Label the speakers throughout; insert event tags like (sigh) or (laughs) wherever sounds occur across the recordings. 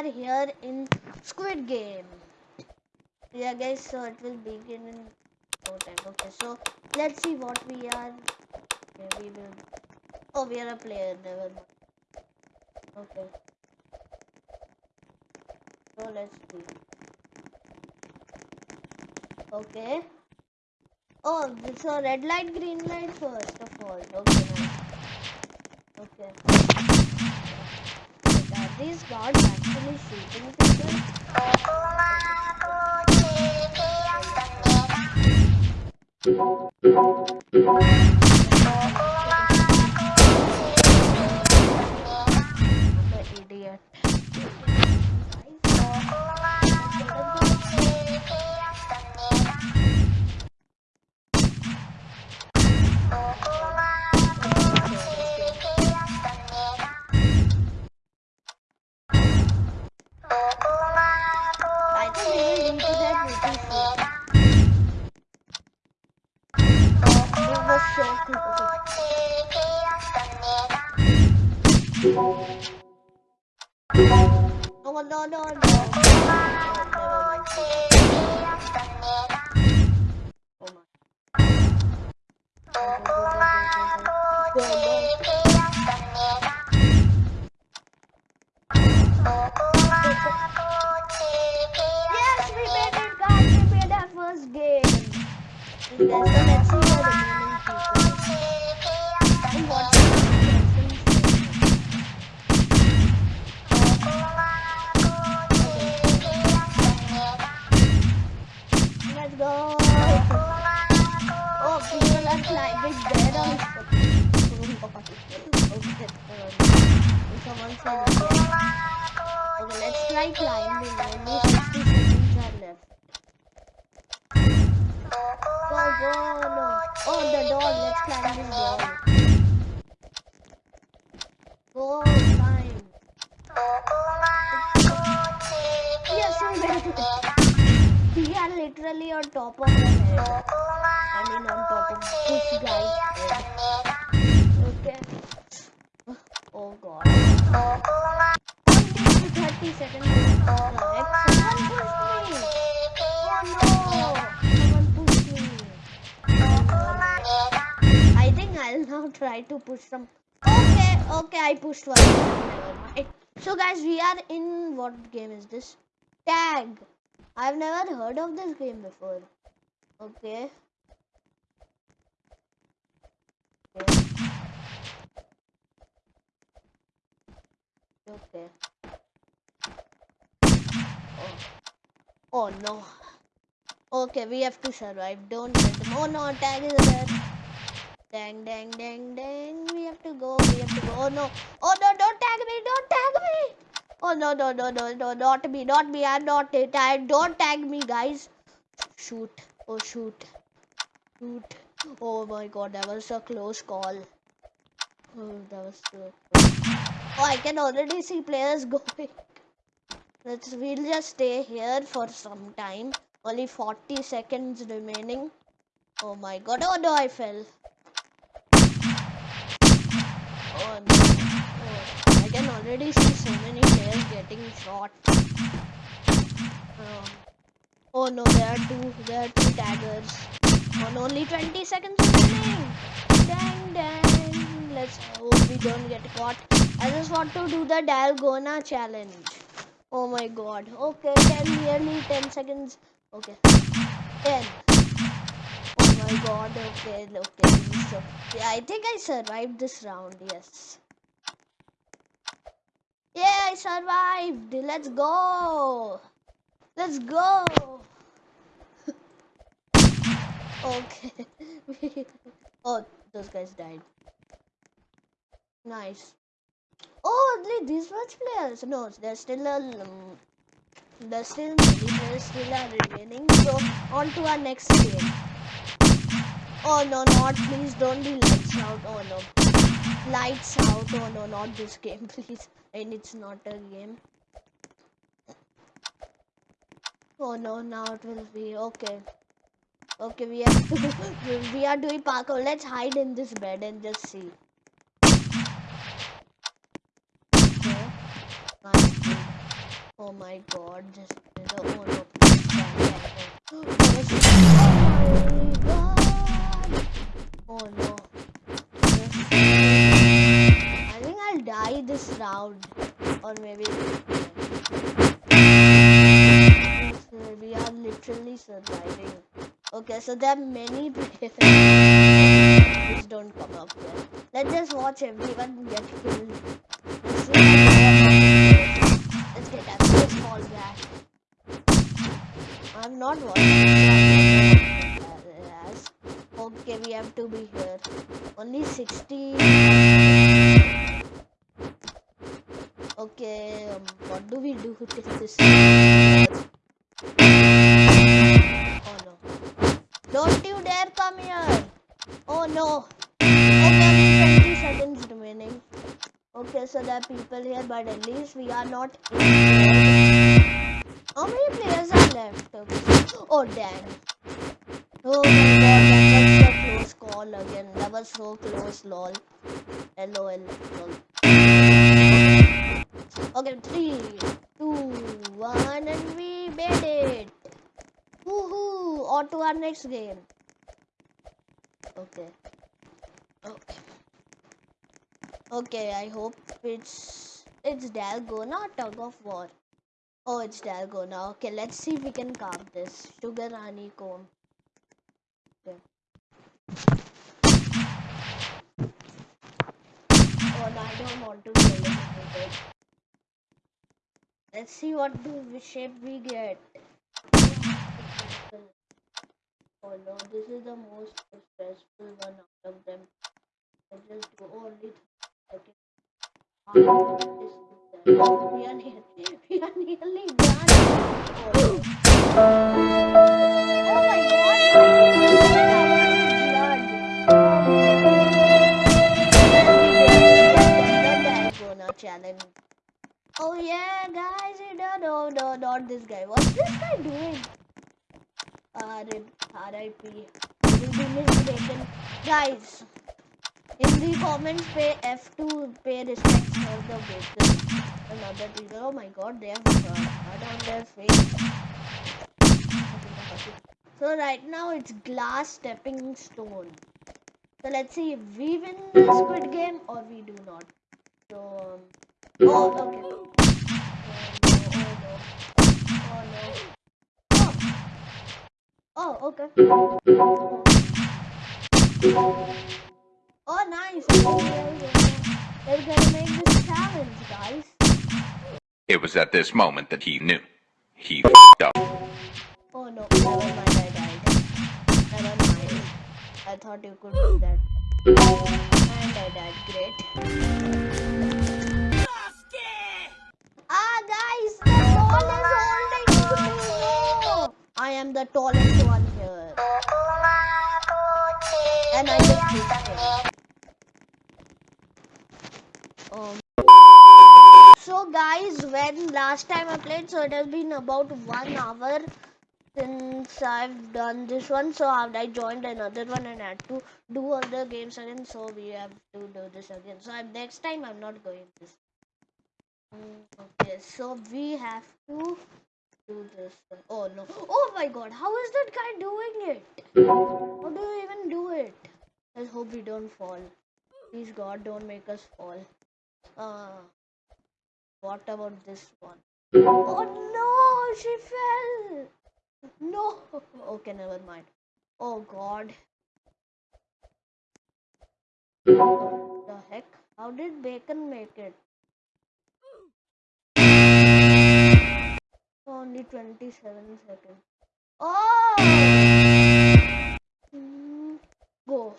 Speaker 1: are here in Squid Game. Yeah, guys, so it will begin in no time. Okay, so let's see what we are. Okay, we will. Oh, we are a player. Never mind. Okay. So let's see. Okay. Oh, so red light, green light first of all. Okay. Okay. These guards actually shooting people? Yes, guys. First game. Let's go. Oh, people are climbing there also. Okay, um, let's try climbing. Only 60 seconds are left. Go, go, no. Oh, the door. Let's climb this door. Climb. Yes, literally on top of the head. I mean, on top of this guy's head. Try to push some. Okay, okay, I pushed one. So, guys, we are in what game is this? Tag. I've never heard of this game before. Okay. Okay. Okay. Oh. oh no. Okay, we have to survive. Don't let them. Oh no, tag is there. Dang, dang, dang, dang. We have to go. We have to go. Oh no. Oh no, don't tag me. Don't tag me. Oh no, no, no, no, no. Not me. Not me. I'm not it. I don't tag me, guys. Shoot. Oh, shoot. Shoot. Oh my god, that was a close call. Oh, that was so. Oh, I can already see players going. Let's we'll just stay here for some time. Only 40 seconds remaining. Oh my god. Oh no, I fell. Oh no. Oh, I can already see so many players getting shot. Oh. Oh no, there are two there are two taggers. On only 20 seconds remaining. Dang dang. Let's hope we don't get caught. I just want to do the Dalgona challenge. Oh my god. Okay, 10 nearly 10 seconds. Okay. 10. Oh my god. Okay, okay. So, yeah, I think I survived this round. Yes. Yeah, I survived. Let's go. Let's go. (laughs) okay. (laughs) oh, those guys died. Nice. Oh, only these much players. No, there's still a. Um, there's still many players still are remaining. So on to our next game. Oh no, not please don't be lights out. Oh no. Lights out. Oh no, not this game, (laughs) please. And it's not a game. Oh no, now it will be okay. Okay, we to (laughs) we are doing parkour. Let's hide in this bed and just see. Oh, okay. (gasps) Oh my god, oh no. Oh my god. Oh no. This round. Or maybe we are literally surviving. Okay, so there are many. (laughs) Please don't come up here. Let's just watch everyone get killed. Okay, so there are people here, but at least we are not. How many players are left? Oh, dang. Oh my god, that was a close call again. That was so close, lol. LOL. Lol. Okay, three, two, one, and we made it. Woohoo! On to our next game. Okay. Okay, I hope it's it's Dalgona tug of war. Oh, it's Dalgona. Okay, let's see if we can carve this. Sugar honeycomb. Okay. Oh no, I don't want to kill it. Let's see what shape we get. Oh no, this is the most stressful one out of them. I just do only okay. Oh. Oh, no. my god! Oh yeah, guys, done. Oh no, not this guy. What's this guy doing? Uh, R.I.P. R.I.P. Will be mistaken. Guys, in the comments, pay F to pay respects for the bacon. Another people. Oh my god, they have blood on their face. So right now it's glass stepping stone. So let's see if we win the squid game or we do not. So um, oh okay. Oh no, oh no. Oh no. Oh, okay. They're gonna make this challenge, guys.
Speaker 2: It was at this moment that he knew. He f***ed up.
Speaker 1: Oh no, never mind, I died. Never mind. I thought you could do that. And I died, great. Ah, guys, the ball is holding. No. I am the tallest one here. And I just pushed him. Um, so guys, when last time I played, so it has been about one hour since I've done this one. So I joined another one and had to do other games again. So we have to do this again. So I'm, next time I'm not going this. Mm, okay, so we have to do this. Oh no! Oh my God! How is that guy doing it? How do you even do it? Let's hope we don't fall. Please God, don't make us fall. Uh, what about this one? Oh no, she fell. No. Okay, never mind. Oh God. The heck? How did Bacon make it? Only 27 seconds. Oh! Hmm, Go.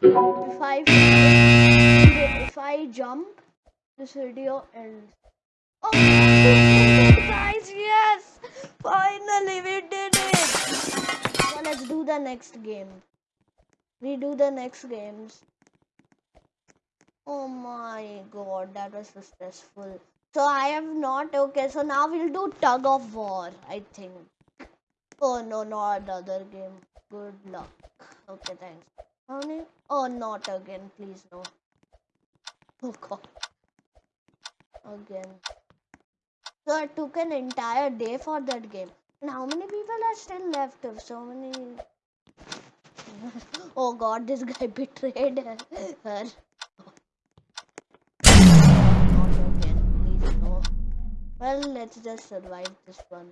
Speaker 1: If I if I jump, this video ends. Oh, guys! Yes, finally we did it. So let's do the next game. We do the next games. Oh my god, that was so stressful. So I have not okay. So now we'll do tug of war. I think. Oh no, not another game. Good luck. Okay, thanks. How many? Oh, not again, please no. Oh god. Again. So I took an entire day for that game. And how many people are still left? So many. (laughs) oh god, this guy (laughs) betrayed her. Well, let's just survive this one.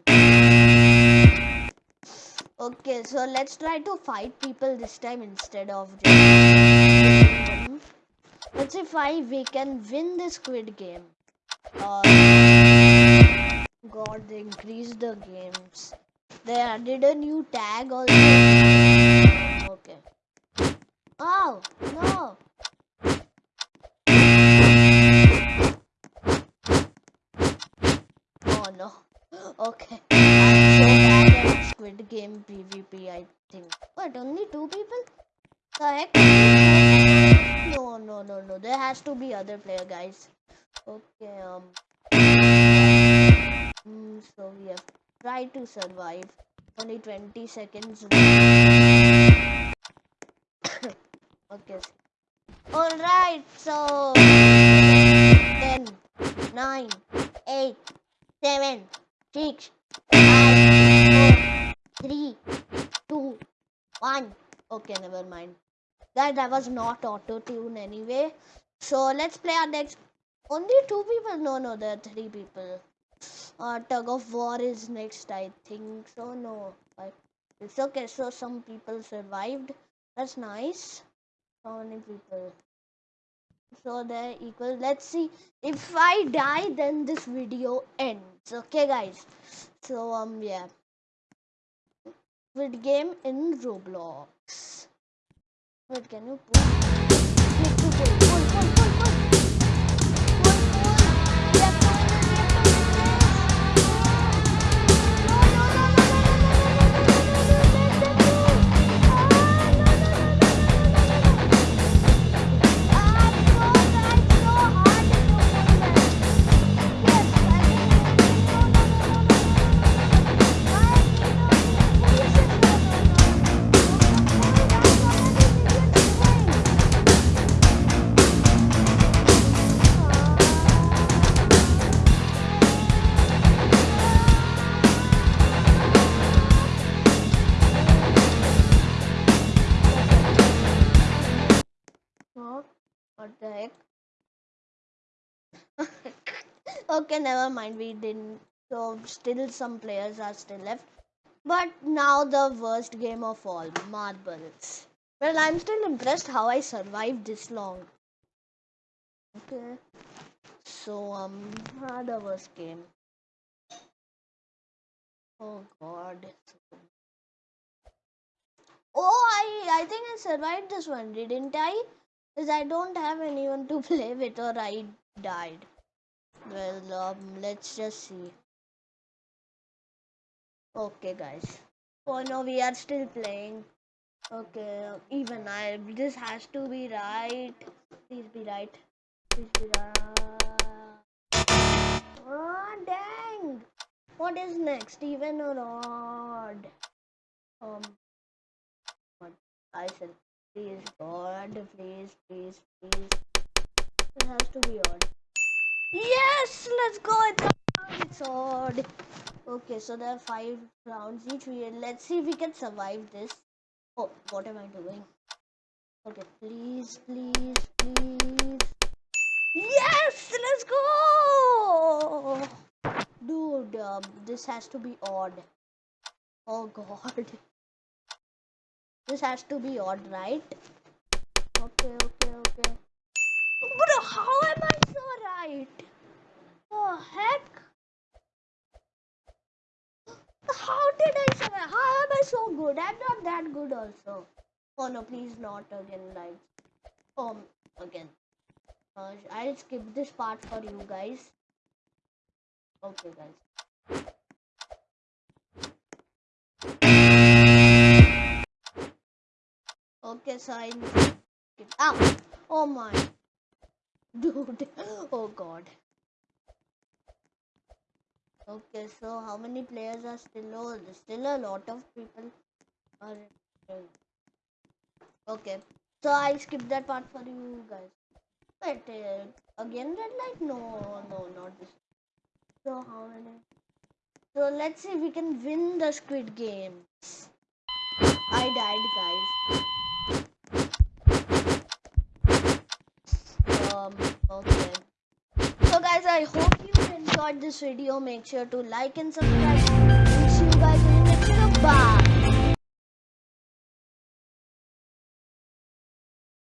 Speaker 1: Okay, so let's try to fight people this time instead of. Let's see if I we can win this squid game. Uh, God, they increased the games. They added a new tag also. Okay. Oh no! Oh no. Okay. Squid Game PvP, I think. What, only two people? Heck? No, no, no, no. There has to be other player, guys. Okay, um. Mm, so we have tried to survive. Only 20 seconds. (coughs) okay. Alright, so. 10, 9, 8, 7, 6, 5, 4, 3, 2, 1. Okay, never mind. That, that was not auto tune anyway. So let's play our next. Only two people? No, no, there are three people. Uh, tug of war is next, I think. So, no. I, it's okay. So, some people survived. That's nice. How many people? So, they're equal. Let's see. If I die, then this video ends. Okay, guys. So, um, yeah. Squid game in Roblox. Wait, can you pull? Okay, never mind. We didn't. So, still some players are still left. But now the worst game of all, marbles. Well, I'm still impressed how I survived this long. Okay. So, um, ah, the worst game. Oh God. Oh, I I think I survived this one, didn't I? Because I don't have anyone to (laughs) play with, or I died. Well, um, let's just see. Okay, guys. Oh no, we are still playing. Okay, even I. This has to be right. Please be right. Please be right. Ah, dang! What is next? Even or odd? Um. I said, please, God, please, please, please. It has to be odd. Yes! Let's go! It's odd. Okay, so there are five rounds each. Let's see if we can survive this. Oh, what am I doing? Okay, please, please, please. Yes, let's go, dude. Um, this has to be odd. Oh God, this has to be odd, right? Okay, okay, okay. Bro, how am I so right? The heck? How did I? How am I so good? I'm not that good also. Oh no, please not again like um again. Uh, I'll skip this part for you guys. Okay guys. Okay, so I skip. Ah! Oh my. (laughs) Dude. Oh god. Okay, so how many players are still? There's still a lot of people are. Okay, so I skip that part for you guys. But uh, again red light? No, no, not this. So how many? So let's see if we can win the Squid Games. I died, guys. Um. Okay. So guys, I hope you enjoyed this video. Make sure to like and subscribe. And see you guys in the next video. Bye.